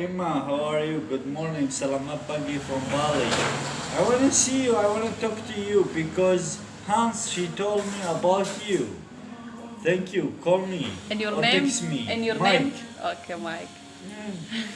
Emma, how are you? Good morning. Salamat pagi from Bali. I want to see you. I want to talk to you because Hans, she told me about you. Thank you. Call me. And your or name? Text me. And your Mike. name? Okay, Mike.